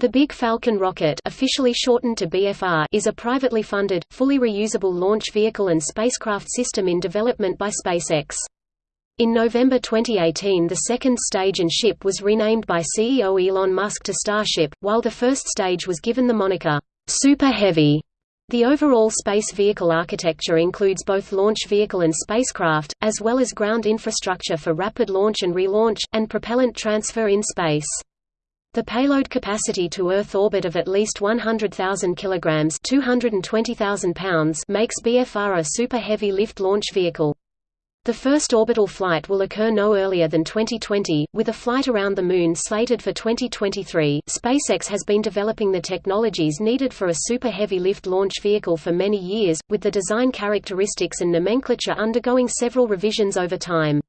The Big Falcon rocket officially shortened to BFR is a privately funded, fully reusable launch vehicle and spacecraft system in development by SpaceX. In November 2018 the second stage and ship was renamed by CEO Elon Musk to Starship, while the first stage was given the moniker, Super Heavy. The overall space vehicle architecture includes both launch vehicle and spacecraft, as well as ground infrastructure for rapid launch and relaunch, and propellant transfer in space. The payload capacity to Earth orbit of at least 100,000 kilograms (220,000 pounds) makes BFR a super heavy lift launch vehicle. The first orbital flight will occur no earlier than 2020, with a flight around the Moon slated for 2023. SpaceX has been developing the technologies needed for a super heavy lift launch vehicle for many years, with the design characteristics and nomenclature undergoing several revisions over time.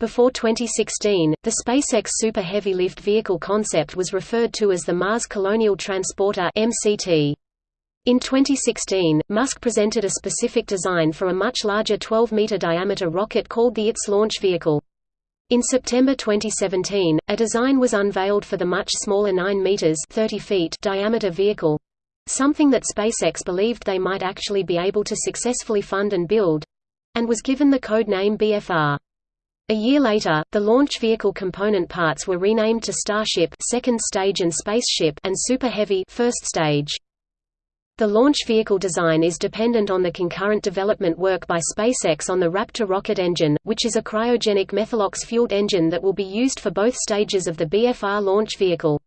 Before 2016, the SpaceX Super Heavy Lift Vehicle concept was referred to as the Mars Colonial Transporter MCT. In 2016, Musk presented a specific design for a much larger 12-meter diameter rocket called the ITS launch vehicle. In September 2017, a design was unveiled for the much smaller 9 meters 30 feet diameter vehicle, something that SpaceX believed they might actually be able to successfully fund and build, and was given the code name BFR. A year later, the launch vehicle component parts were renamed to Starship second stage and Spaceship and Super Heavy first stage. The launch vehicle design is dependent on the concurrent development work by SpaceX on the Raptor rocket engine, which is a cryogenic methalox-fueled engine that will be used for both stages of the BFR launch vehicle.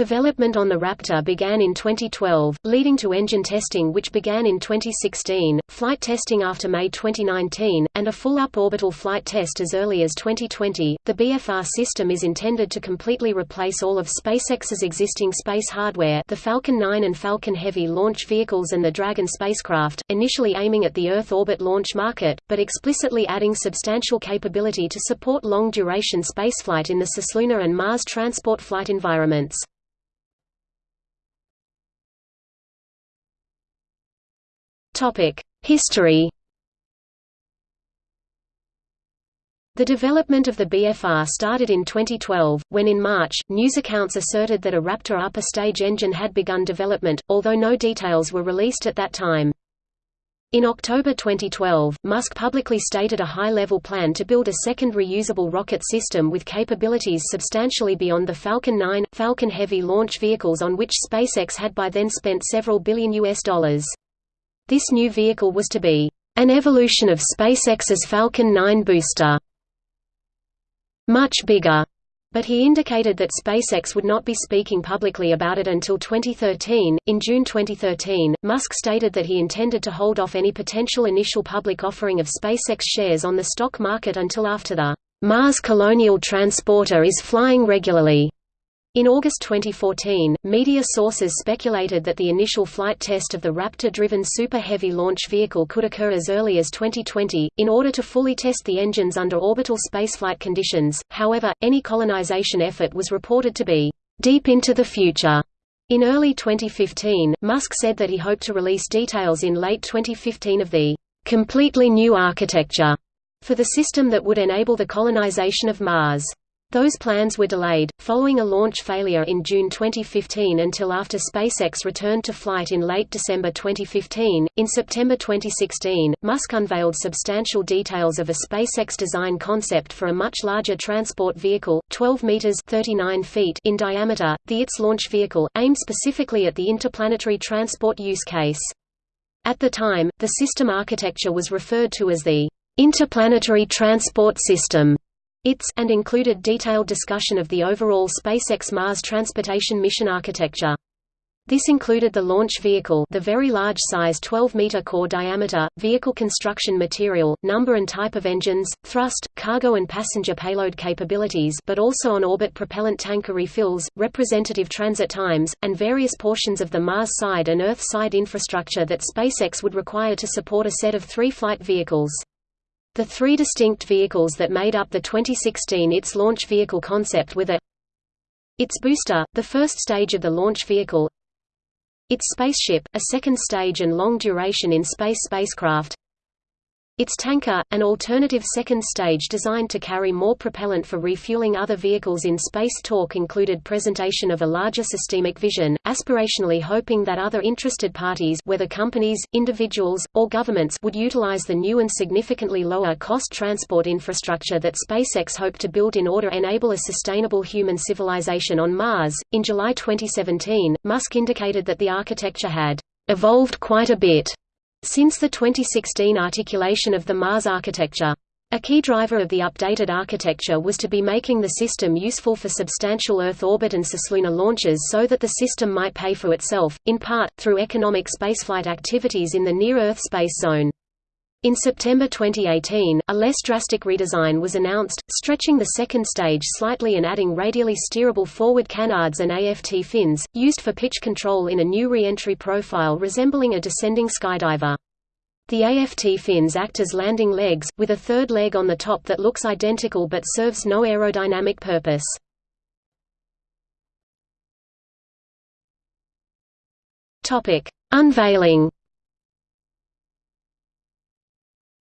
Development on the Raptor began in 2012, leading to engine testing which began in 2016, flight testing after May 2019, and a full up-orbital flight test as early as 2020. The BFR system is intended to completely replace all of SpaceX's existing space hardware the Falcon 9 and Falcon Heavy launch vehicles and the Dragon spacecraft, initially aiming at the Earth orbit launch market, but explicitly adding substantial capability to support long-duration spaceflight in the cislunar and Mars transport flight environments. History The development of the BFR started in 2012, when in March, news accounts asserted that a Raptor upper stage engine had begun development, although no details were released at that time. In October 2012, Musk publicly stated a high-level plan to build a second reusable rocket system with capabilities substantially beyond the Falcon 9, Falcon Heavy launch vehicles on which SpaceX had by then spent several billion US dollars. This new vehicle was to be an evolution of SpaceX's Falcon 9 booster. Much bigger. But he indicated that SpaceX would not be speaking publicly about it until 2013. In June 2013, Musk stated that he intended to hold off any potential initial public offering of SpaceX shares on the stock market until after the Mars Colonial Transporter is flying regularly. In August 2014, media sources speculated that the initial flight test of the Raptor-driven Super Heavy launch vehicle could occur as early as 2020, in order to fully test the engines under orbital spaceflight conditions. However, any colonization effort was reported to be deep into the future. In early 2015, Musk said that he hoped to release details in late 2015 of the completely new architecture for the system that would enable the colonization of Mars. Those plans were delayed, following a launch failure in June 2015 until after SpaceX returned to flight in late December 2015. In September 2016, Musk unveiled substantial details of a SpaceX design concept for a much larger transport vehicle, 12 meters (39 feet) in diameter, the ITS launch vehicle, aimed specifically at the interplanetary transport use case. At the time, the system architecture was referred to as the Interplanetary Transport System its and included detailed discussion of the overall SpaceX Mars transportation mission architecture. This included the launch vehicle the very large size 12-meter core diameter, vehicle construction material, number and type of engines, thrust, cargo and passenger payload capabilities but also on-orbit propellant tanker refills, representative transit times, and various portions of the Mars side and Earth side infrastructure that SpaceX would require to support a set of three flight vehicles. The three distinct vehicles that made up the 2016 ITS launch vehicle concept were the ITS booster, the first stage of the launch vehicle ITS spaceship, a second stage and long duration in space spacecraft Its tanker, an alternative second stage designed to carry more propellant for refueling other vehicles in space talk included presentation of a larger systemic vision, aspirationally hoping that other interested parties whether companies, individuals, or governments would utilize the new and significantly lower cost transport infrastructure that SpaceX hoped to build in order to enable a sustainable human civilization on Mars. In July 2017, Musk indicated that the architecture had evolved quite a bit since the 2016 articulation of the Mars architecture. A key driver of the updated architecture was to be making the system useful for substantial Earth orbit and cislunar launches so that the system might pay for itself, in part, through economic spaceflight activities in the near-Earth space zone. In September 2018, a less drastic redesign was announced, stretching the second stage slightly and adding radially steerable forward canards and AFT fins, used for pitch control in a new re-entry profile resembling a descending skydiver. The AFT fins act as landing legs, with a third leg on the top that looks identical but serves no aerodynamic purpose. Unveiling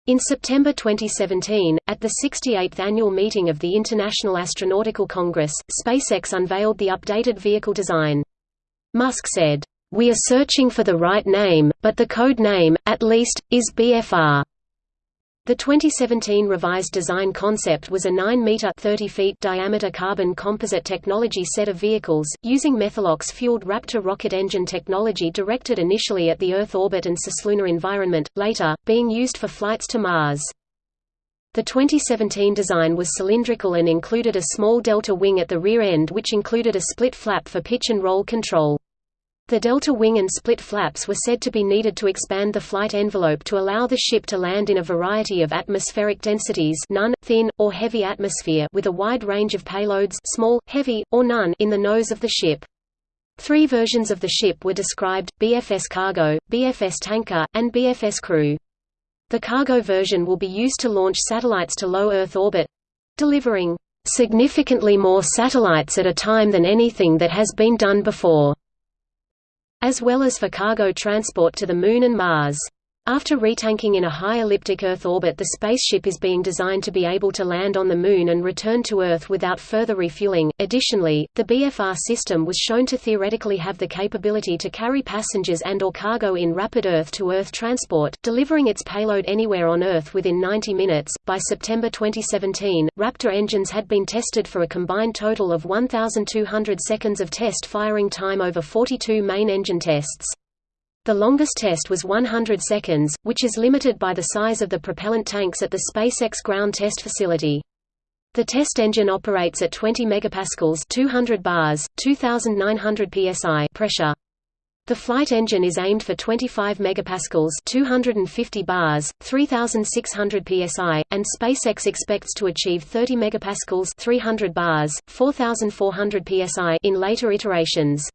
In September 2017, at the 68th annual meeting of the International Astronautical Congress, SpaceX unveiled the updated vehicle design. Musk said, "We are searching for the right name, but the code name, at least, is BFR." The 2017 revised design concept was a 9-meter (30 feet) diameter carbon composite technology set of vehicles, using Methalox-fueled Raptor rocket engine technology directed initially at the Earth orbit and cislunar environment, later, being used for flights to Mars. The 2017 design was cylindrical and included a small delta wing at the rear end which included a split flap for pitch and roll control. The delta wing and split flaps were said to be needed to expand the flight envelope to allow the ship to land in a variety of atmospheric densities none, thin, or heavy atmosphere with a wide range of payloads small, heavy, or none in the nose of the ship. Three versions of the ship were described, BFS Cargo, BFS Tanker, and BFS Crew. The cargo version will be used to launch satellites to low Earth orbit—delivering significantly more satellites at a time than anything that has been done before as well as for cargo transport to the Moon and Mars. After retanking in a high elliptic Earth orbit the spaceship is being designed to be able to land on the Moon and return to Earth without further refueling. Additionally, the BFR system was shown to theoretically have the capability to carry passengers and or cargo in rapid Earth-to-Earth -Earth transport, delivering its payload anywhere on Earth within 90 minutes. By September 2017, Raptor engines had been tested for a combined total of 1,200 seconds of test firing time over 42 main engine tests. The longest test was 100 seconds, which is limited by the size of the propellant tanks at the SpaceX ground test facility. The test engine operates at 20 megapascals 200 bars, 2900 psi pressure. The flight engine is aimed for 25 megapascals 250 bars, 3600 psi, and SpaceX expects to achieve 30 megapascals 300 bars, 4400 psi in later iterations.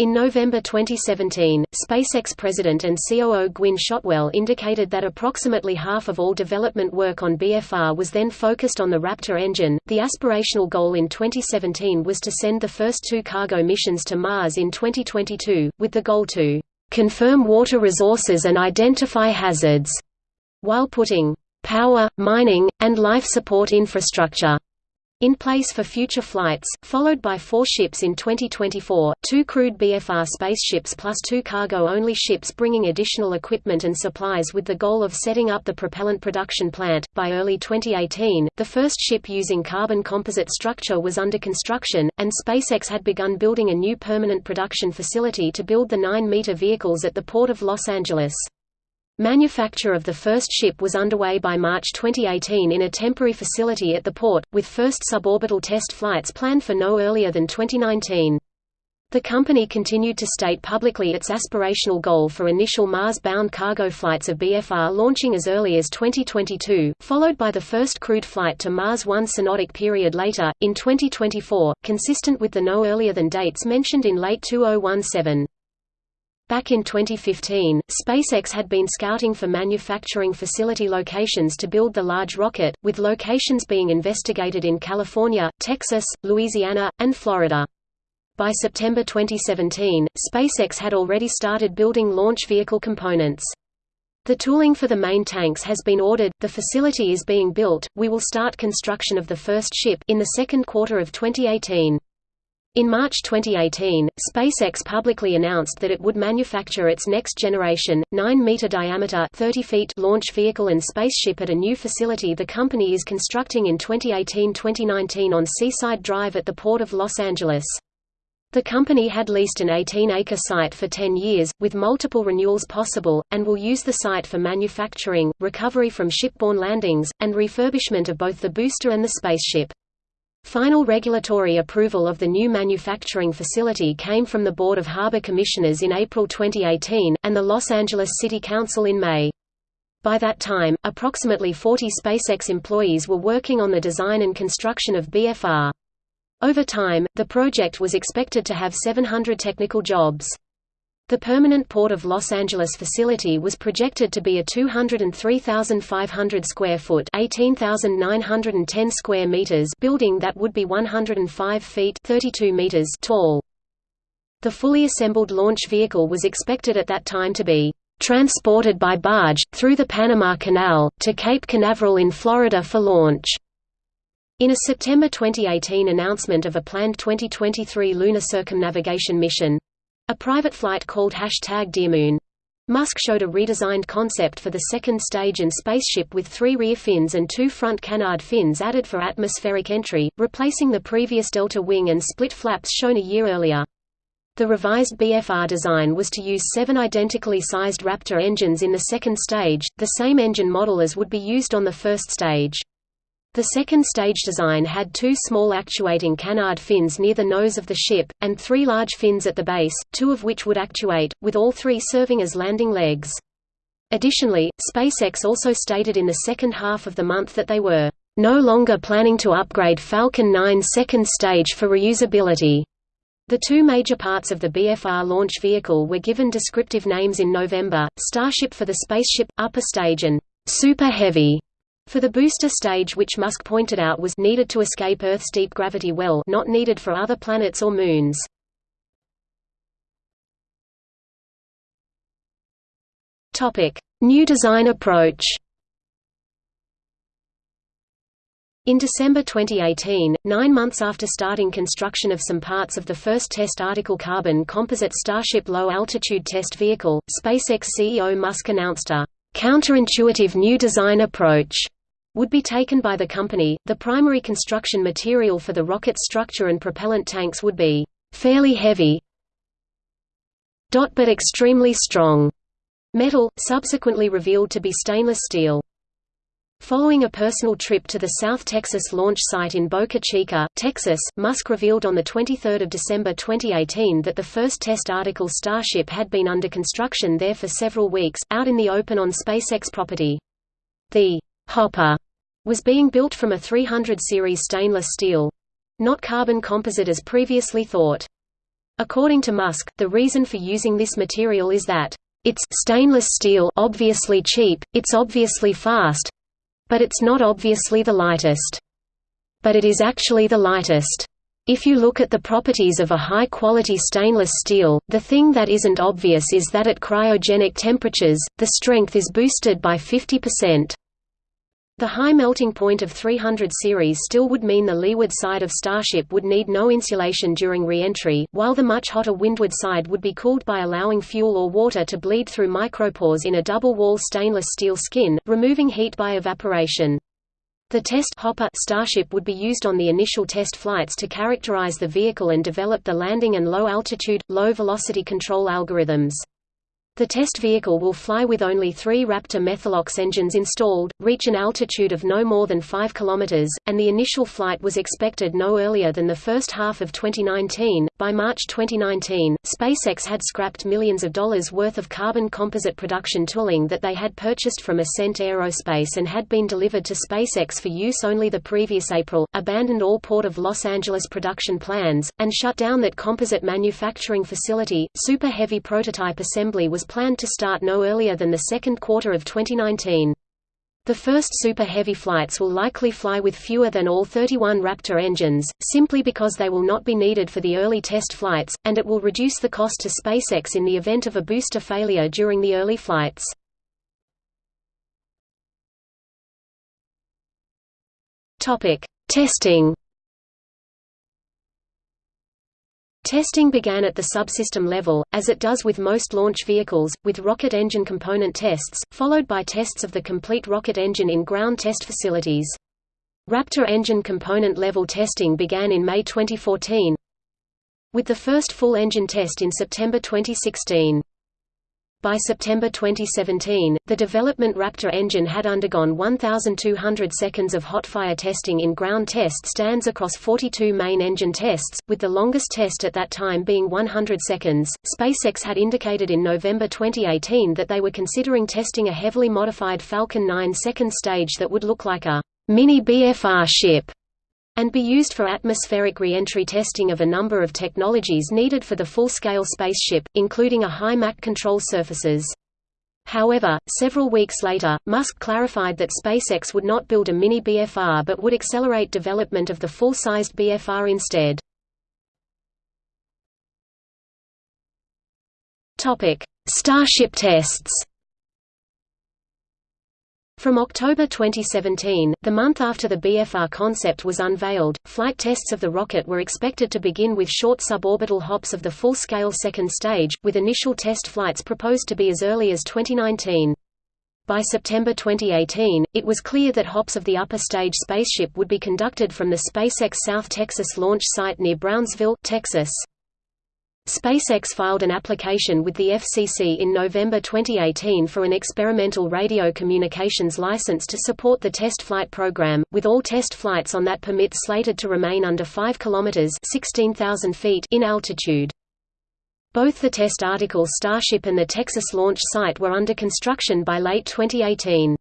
In November 2017, SpaceX president and COO Gwynne Shotwell indicated that approximately half of all development work on BFR was then focused on the Raptor engine. The aspirational goal in 2017 was to send the first two cargo missions to Mars in 2022, with the goal to confirm water resources and identify hazards, while putting power, mining, and life support infrastructure in place for future flights, followed by four ships in 2024, two crewed BFR spaceships plus two cargo-only ships bringing additional equipment and supplies with the goal of setting up the propellant production plant. By early 2018, the first ship using carbon composite structure was under construction, and SpaceX had begun building a new permanent production facility to build the 9-meter vehicles at the Port of Los Angeles. Manufacture of the first ship was underway by March 2018 in a temporary facility at the port, with first suborbital test flights planned for no earlier than 2019. The company continued to state publicly its aspirational goal for initial Mars-bound cargo flights of BFR launching as early as 2022, followed by the first crewed flight to Mars one synodic period later, in 2024, consistent with the no earlier than dates mentioned in late 2017. Back in 2015, SpaceX had been scouting for manufacturing facility locations to build the large rocket, with locations being investigated in California, Texas, Louisiana, and Florida. By September 2017, SpaceX had already started building launch vehicle components. The tooling for the main tanks has been ordered, the facility is being built, we will start construction of the first ship in the second quarter of 2018. In March 2018, SpaceX publicly announced that it would manufacture its next-generation, 9-meter diameter 30 feet launch vehicle and spaceship at a new facility the company is constructing in 2018-2019 on Seaside Drive at the Port of Los Angeles. The company had leased an 18-acre site for 10 years, with multiple renewals possible, and will use the site for manufacturing, recovery from shipborne landings, and refurbishment of both the booster and the spaceship. Final regulatory approval of the new manufacturing facility came from the Board of Harbor Commissioners in April 2018, and the Los Angeles City Council in May. By that time, approximately 40 SpaceX employees were working on the design and construction of BFR. Over time, the project was expected to have 700 technical jobs. The permanent Port of Los Angeles facility was projected to be a 203,500 square foot (18,910 square meters) building that would be 105 feet (32 meters) tall. The fully assembled launch vehicle was expected at that time to be transported by barge, through the Panama Canal, to Cape Canaveral in Florida for launch. In a September 2018 announcement of a planned 2023 lunar circumnavigation mission, a private flight called Hashtag DearMoon. Musk showed a redesigned concept for the second stage and spaceship with three rear fins and two front canard fins added for atmospheric entry, replacing the previous delta wing and split flaps shown a year earlier. The revised BFR design was to use seven identically sized Raptor engines in the second stage, the same engine model as would be used on the first stage. The second stage design had two small actuating canard fins near the nose of the ship, and three large fins at the base, two of which would actuate, with all three serving as landing legs. Additionally, SpaceX also stated in the second half of the month that they were no longer planning to upgrade Falcon 9 second stage for reusability. The two major parts of the BFR launch vehicle were given descriptive names in November, Starship for the spaceship, upper stage and Super Heavy for the booster stage which Musk pointed out was needed to escape Earth's deep gravity well not needed for other planets or moons. New design approach In December 2018, nine months after starting construction of some parts of the first test article carbon composite Starship low-altitude test vehicle, SpaceX CEO Musk announced a counterintuitive new design approach would be taken by the company. The primary construction material for the rocket's structure and propellant tanks would be fairly heavy but extremely strong metal, subsequently revealed to be stainless steel. Following a personal trip to the South Texas launch site in Boca Chica, Texas, Musk revealed on 23 December 2018 that the first test article Starship had been under construction there for several weeks, out in the open on SpaceX property. The Hopper was being built from a 300 series stainless steel not carbon composite as previously thought. According to Musk, the reason for using this material is that it's stainless steel obviously cheap, it's obviously fast, but it's not obviously the lightest. But it is actually the lightest. If you look at the properties of a high-quality stainless steel, the thing that isn't obvious is that at cryogenic temperatures, the strength is boosted by 50%. The high melting point of 300 series still would mean the leeward side of Starship would need no insulation during re-entry, while the much hotter windward side would be cooled by allowing fuel or water to bleed through micropores in a double-wall stainless steel skin, removing heat by evaporation. The test hopper Starship would be used on the initial test flights to characterize the vehicle and develop the landing and low-altitude, low-velocity control algorithms. The test vehicle will fly with only three Raptor Methalox engines installed, reach an altitude of no more than 5 km, and the initial flight was expected no earlier than the first half of 2019. By March 2019, SpaceX had scrapped millions of dollars worth of carbon composite production tooling that they had purchased from Ascent Aerospace and had been delivered to SpaceX for use only the previous April, abandoned all Port of Los Angeles production plans, and shut down that composite manufacturing facility. Super Heavy prototype assembly was was planned to start no earlier than the second quarter of 2019. The first Super Heavy flights will likely fly with fewer than all 31 Raptor engines, simply because they will not be needed for the early test flights, and it will reduce the cost to SpaceX in the event of a booster failure during the early flights. Testing Testing began at the subsystem level, as it does with most launch vehicles, with rocket engine component tests, followed by tests of the complete rocket engine in ground test facilities. Raptor engine component level testing began in May 2014, with the first full engine test in September 2016. By September 2017, the development Raptor engine had undergone 1,200 seconds of hot fire testing in ground test stands across 42 main engine tests, with the longest test at that time being 100 seconds. SpaceX had indicated in November 2018 that they were considering testing a heavily modified Falcon 9 second stage that would look like a mini BFR ship and be used for atmospheric re-entry testing of a number of technologies needed for the full-scale spaceship, including a high Mach control surfaces. However, several weeks later, Musk clarified that SpaceX would not build a mini BFR but would accelerate development of the full-sized BFR instead. Starship tests from October 2017, the month after the BFR concept was unveiled, flight tests of the rocket were expected to begin with short suborbital hops of the full-scale second stage, with initial test flights proposed to be as early as 2019. By September 2018, it was clear that hops of the upper stage spaceship would be conducted from the SpaceX South Texas launch site near Brownsville, Texas. SpaceX filed an application with the FCC in November 2018 for an experimental radio communications license to support the test flight program, with all test flights on that permit slated to remain under 5 kilometers (16,000 feet) in altitude. Both the test article Starship and the Texas launch site were under construction by late 2018.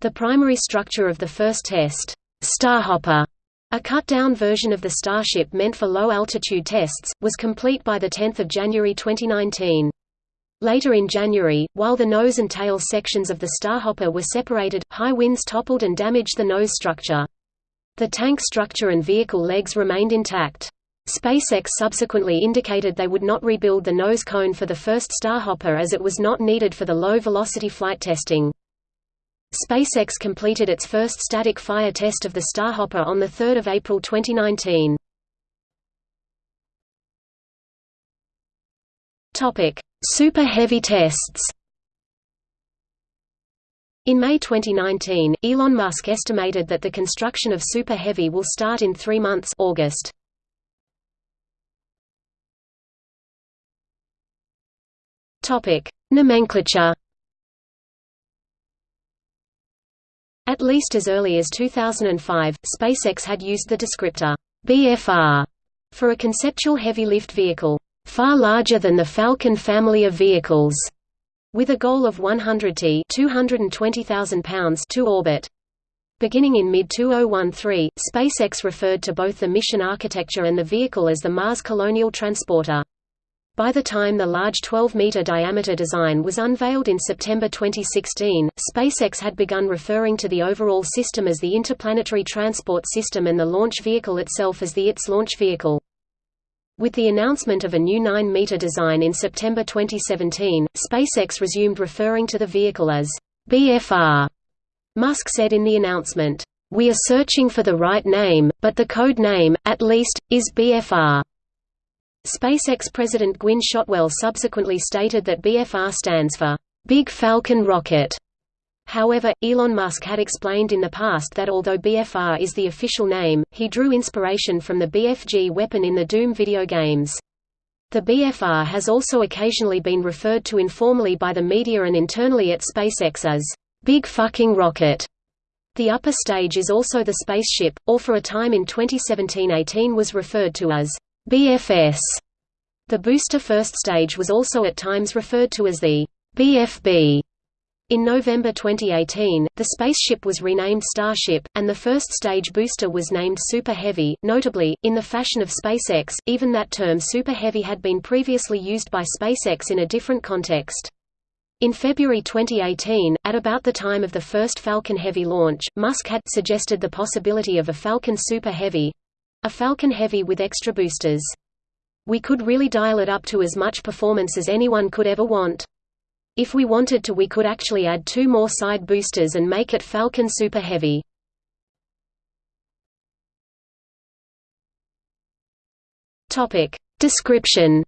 The primary structure of the first test, Starhopper, a cut-down version of the Starship meant for low-altitude tests, was complete by 10 January 2019. Later in January, while the nose and tail sections of the Starhopper were separated, high winds toppled and damaged the nose structure. The tank structure and vehicle legs remained intact. SpaceX subsequently indicated they would not rebuild the nose cone for the first Starhopper as it was not needed for the low-velocity flight testing. SpaceX completed its first static fire test of the Starhopper on 3 April 2019. Super Heavy tests in May 2019, Elon Musk estimated that the construction of Super Heavy will start in three months August. Nomenclature At least as early as 2005, SpaceX had used the descriptor BFR for a conceptual heavy-lift vehicle, far larger than the Falcon family of vehicles, with a goal of 100 t 220,000 pounds to orbit. Beginning in mid-2013, SpaceX referred to both the mission architecture and the vehicle as the Mars Colonial Transporter. By the time the large 12-meter diameter design was unveiled in September 2016, SpaceX had begun referring to the overall system as the Interplanetary Transport System and the launch vehicle itself as the ITS launch vehicle. With the announcement of a new 9-meter design in September 2017, SpaceX resumed referring to the vehicle as BFR. Musk said in the announcement, "We are searching for the right name, but the code name, at least, is BFR." SpaceX President Gwynne Shotwell subsequently stated that BFR stands for Big Falcon Rocket. However, Elon Musk had explained in the past that although BFR is the official name, he drew inspiration from the BFG weapon in the Doom video games. The BFR has also occasionally been referred to informally by the media and internally at SpaceX as Big Fucking Rocket. The upper stage is also the spaceship, or for a time in 2017–18 was referred to as BFS. The booster first stage was also at times referred to as the BFB. In November 2018, the spaceship was renamed Starship, and the first stage booster was named Super Heavy. Notably, in the fashion of SpaceX, even that term Super Heavy had been previously used by SpaceX in a different context. In February 2018, at about the time of the first Falcon Heavy launch, Musk had suggested the possibility of a Falcon Super Heavy, a Falcon Heavy with extra boosters. We could really dial it up to as much performance as anyone could ever want. If we wanted to we could actually add two more side boosters and make it Falcon Super Heavy. Description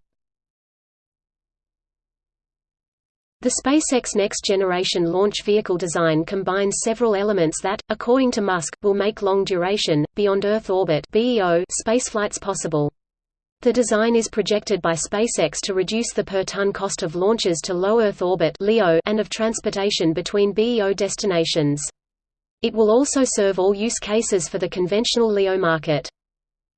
The SpaceX Next Generation launch vehicle design combines several elements that, according to Musk, will make long-duration, beyond-Earth orbit spaceflights possible. The design is projected by SpaceX to reduce the per-ton cost of launches to low Earth orbit and of transportation between BEO destinations. It will also serve all use cases for the conventional LEO market.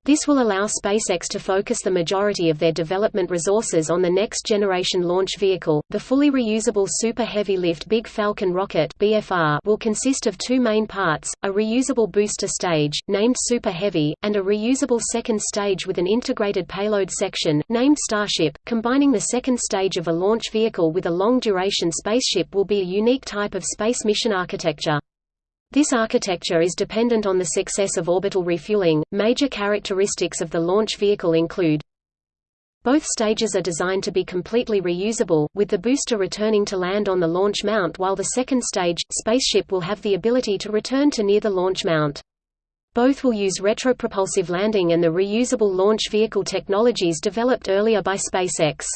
This will allow SpaceX to focus the majority of their development resources on the next generation launch vehicle. The fully reusable Super Heavy Lift Big Falcon rocket (BFR) will consist of two main parts: a reusable booster stage named Super Heavy and a reusable second stage with an integrated payload section named Starship. Combining the second stage of a launch vehicle with a long-duration spaceship will be a unique type of space mission architecture. This architecture is dependent on the success of orbital refueling. Major characteristics of the launch vehicle include both stages are designed to be completely reusable, with the booster returning to land on the launch mount while the second stage, spaceship will have the ability to return to near the launch mount. Both will use retropropulsive landing and the reusable launch vehicle technologies developed earlier by SpaceX.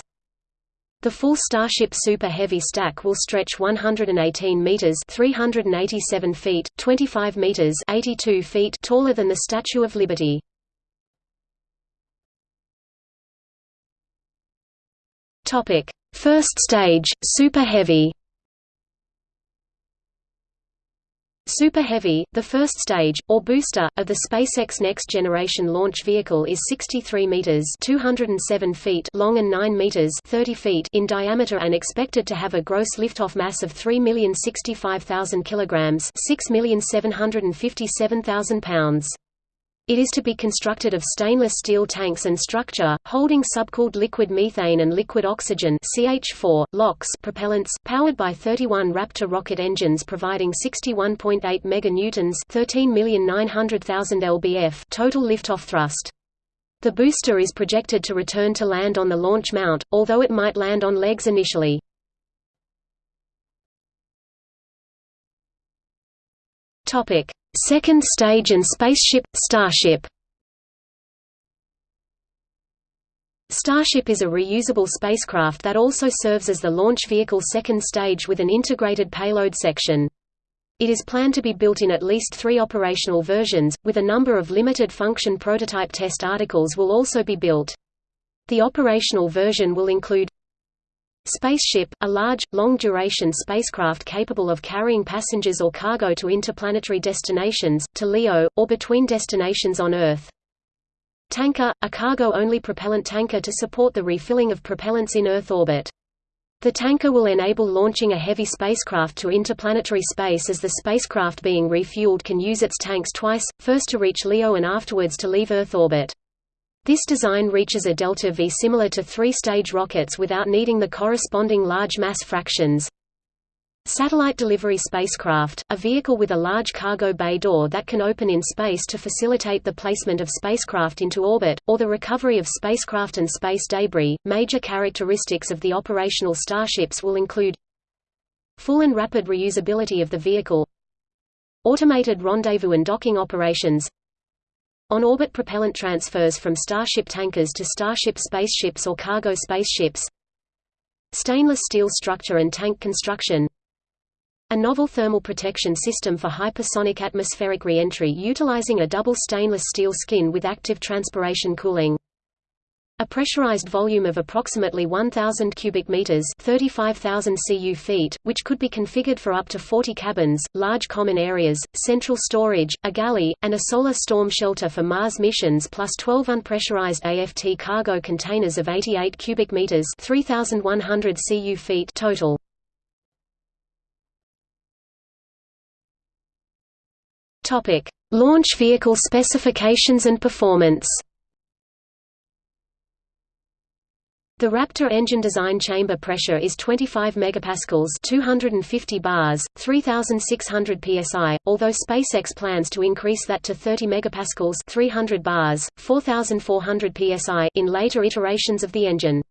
The full Starship Super Heavy stack will stretch 118 meters (387 feet, 25 meters) 82 feet taller than the Statue of Liberty. Topic: First stage, Super Heavy. Super Heavy, the first stage, or booster, of the SpaceX Next Generation launch vehicle is 63 meters (207 feet) long and 9 meters (30 feet) in diameter and expected to have a gross liftoff mass of 3,065,000 kilograms (6,757,000 pounds). It is to be constructed of stainless steel tanks and structure, holding subcooled liquid methane and liquid oxygen CH4, LOX propellants, powered by 31 Raptor rocket engines providing 61.8 meganewtons 13,900,000 lbf total liftoff thrust. The booster is projected to return to land on the launch mount, although it might land on legs initially. Topic: Second stage and spaceship Starship. Starship is a reusable spacecraft that also serves as the launch vehicle second stage with an integrated payload section. It is planned to be built in at least three operational versions, with a number of limited function prototype test articles will also be built. The operational version will include Spaceship, a large, long-duration spacecraft capable of carrying passengers or cargo to interplanetary destinations, to LEO, or between destinations on Earth. Tanker, a cargo-only propellant tanker to support the refilling of propellants in Earth orbit. The tanker will enable launching a heavy spacecraft to interplanetary space as the spacecraft being refueled can use its tanks twice, first to reach LEO and afterwards to leave Earth orbit. This design reaches a delta V similar to three-stage rockets without needing the corresponding large mass fractions. Satellite Delivery Spacecraft, a vehicle with a large cargo bay door that can open in space to facilitate the placement of spacecraft into orbit, or the recovery of spacecraft and space debris. Major characteristics of the operational starships will include full and rapid reusability of the vehicle, automated rendezvous and docking operations, on-orbit propellant transfers from Starship tankers to Starship spaceships or cargo spaceships. Stainless steel structure and tank construction. A novel thermal protection system for hypersonic atmospheric reentry utilizing a double stainless steel skin with active transpiration cooling a pressurized volume of approximately 1,000 cubic meters (35,000 cu feet), which could be configured for up to 40 cabins, large common areas, central storage, a galley, and a solar storm shelter for Mars missions, plus 12 unpressurized AFT cargo containers of 88 cubic meters (3,100 cu feet) total. Launch vehicle specifications and performance. The Raptor engine design chamber pressure is 25 megapascals, 250 bars, 3600 psi, although SpaceX plans to increase that to 30 megapascals, 300 bars, 4400 psi in later iterations of the engine.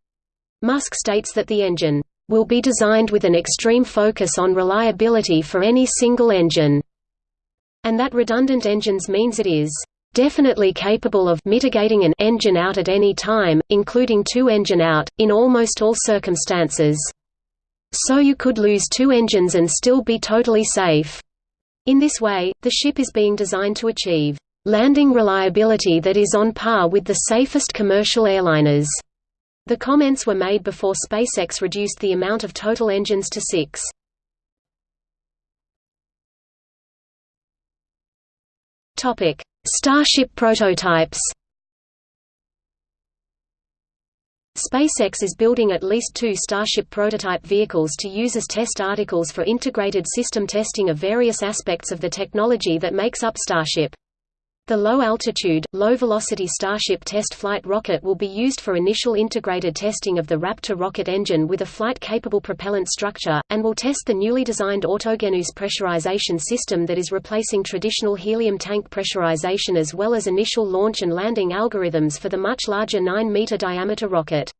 Musk states that the engine will be designed with an extreme focus on reliability for any single engine, and that redundant engines means it is definitely capable of mitigating an engine out at any time, including two engine out, in almost all circumstances. So you could lose two engines and still be totally safe. In this way, the ship is being designed to achieve landing reliability that is on par with the safest commercial airliners. The comments were made before SpaceX reduced the amount of total engines to six. Starship prototypes SpaceX is building at least two Starship prototype vehicles to use as test articles for integrated system testing of various aspects of the technology that makes up Starship. The low-altitude, low-velocity Starship test flight rocket will be used for initial integrated testing of the Raptor rocket engine with a flight-capable propellant structure, and will test the newly designed autogenous pressurization system that is replacing traditional helium tank pressurization as well as initial launch and landing algorithms for the much larger 9-meter diameter rocket.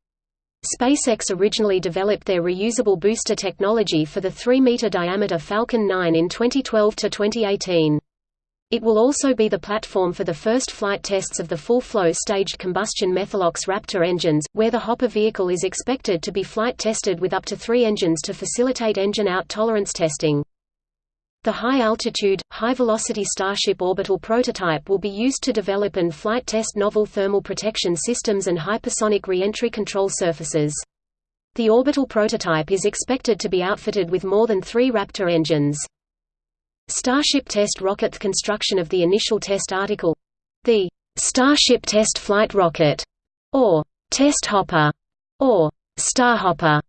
SpaceX originally developed their reusable booster technology for the 3-meter diameter Falcon 9 in 2012–2018. It will also be the platform for the first flight tests of the full-flow staged combustion Methalox Raptor engines, where the Hopper vehicle is expected to be flight tested with up to three engines to facilitate engine-out tolerance testing. The high-altitude, high-velocity Starship orbital prototype will be used to develop and flight test novel thermal protection systems and hypersonic reentry control surfaces. The orbital prototype is expected to be outfitted with more than three Raptor engines. Starship test rocket construction of the initial test article the Starship test flight rocket, or test hopper, or Starhopper,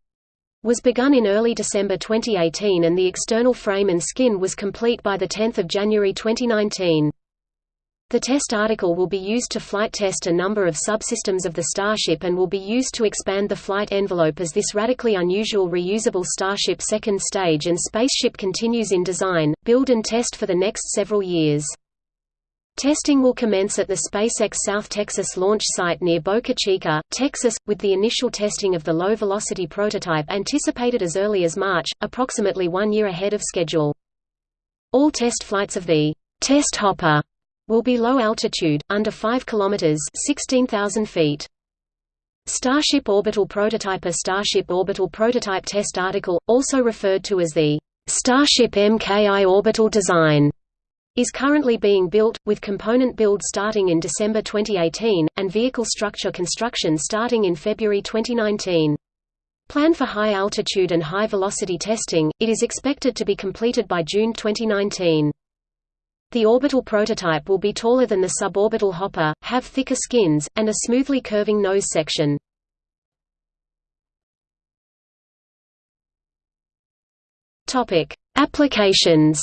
was begun in early December 2018 and the external frame and skin was complete by 10 January 2019. The test article will be used to flight test a number of subsystems of the Starship and will be used to expand the flight envelope as this radically unusual reusable Starship second stage and spaceship continues in design, build and test for the next several years. Testing will commence at the SpaceX South Texas launch site near Boca Chica, Texas, with the initial testing of the low-velocity prototype anticipated as early as March, approximately one year ahead of schedule. All test flights of the test hopper will be low altitude, under 5 km 16,000 feet. Starship Orbital Prototype A Starship Orbital Prototype Test Article, also referred to as the Starship MKI Orbital Design, is currently being built, with component build starting in December 2018, and vehicle structure construction starting in February 2019. Planned for high altitude and high velocity testing, it is expected to be completed by June 2019. The orbital prototype will be taller than the suborbital hopper, have thicker skins, and a smoothly curving nose section. Applications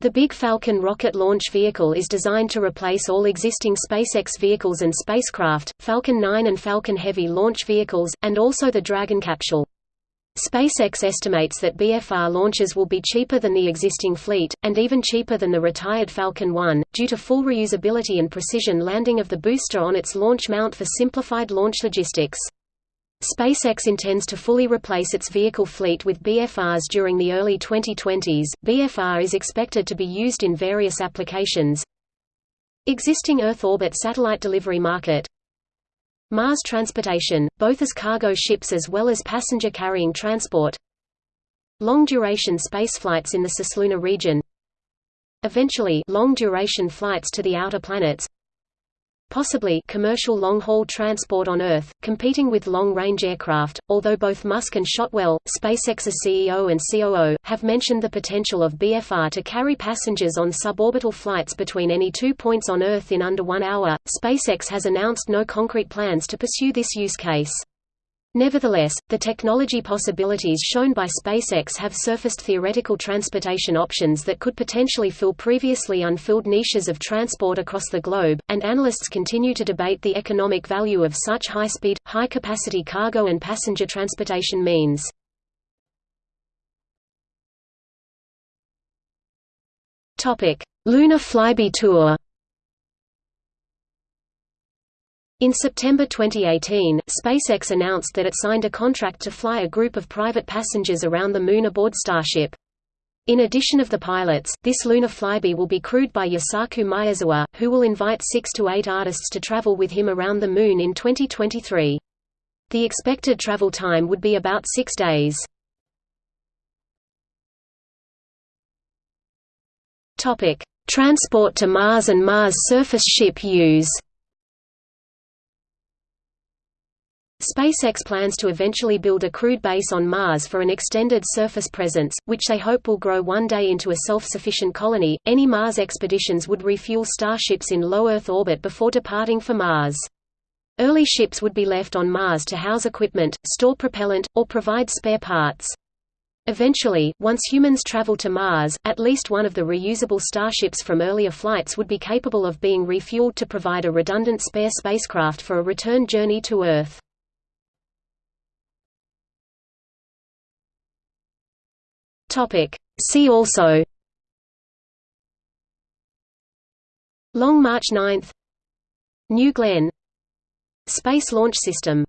The Big Falcon rocket launch vehicle is designed to replace all existing SpaceX vehicles and spacecraft, Falcon 9 and Falcon Heavy launch vehicles, and also the Dragon capsule. SpaceX estimates that BFR launches will be cheaper than the existing fleet, and even cheaper than the retired Falcon 1, due to full reusability and precision landing of the booster on its launch mount for simplified launch logistics. SpaceX intends to fully replace its vehicle fleet with BFRs during the early 2020s. BFR is expected to be used in various applications. Existing Earth orbit satellite delivery market, Mars transportation, both as cargo ships as well as passenger-carrying transport. Long-duration spaceflights in the cislunar region. Eventually long-duration flights to the outer planets possibly commercial long-haul transport on Earth, competing with long-range aircraft, although both Musk and Shotwell, SpaceX's CEO and COO, have mentioned the potential of BFR to carry passengers on suborbital flights between any two points on Earth in under one hour. SpaceX has announced no concrete plans to pursue this use case. Nevertheless, the technology possibilities shown by SpaceX have surfaced theoretical transportation options that could potentially fill previously unfilled niches of transport across the globe, and analysts continue to debate the economic value of such high-speed, high-capacity cargo and passenger transportation means. Lunar Flyby Tour In September 2018, SpaceX announced that it signed a contract to fly a group of private passengers around the Moon aboard Starship. In addition of the pilots, this lunar flyby will be crewed by Yusaku Maezawa, who will invite six to eight artists to travel with him around the Moon in 2023. The expected travel time would be about six days. Transport to Mars and Mars surface ship use SpaceX plans to eventually build a crewed base on Mars for an extended surface presence, which they hope will grow one day into a self-sufficient colony. Any Mars expeditions would refuel starships in low Earth orbit before departing for Mars. Early ships would be left on Mars to house equipment, store propellant, or provide spare parts. Eventually, once humans travel to Mars, at least one of the reusable starships from earlier flights would be capable of being refueled to provide a redundant spare spacecraft for a return journey to Earth. Topic. See also Long March 9 New Glenn. Space Launch System